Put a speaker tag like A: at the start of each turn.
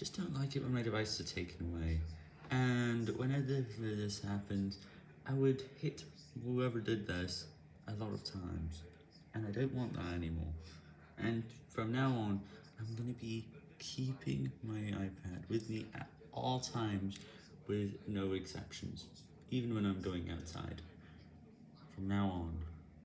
A: just don't like it when my devices are taken away. And whenever this happens, I would hit whoever did this a lot of times. And I don't want that anymore. And from now on, I'm going to be keeping my iPad with me at all times with no exceptions, even when I'm going outside. From now on.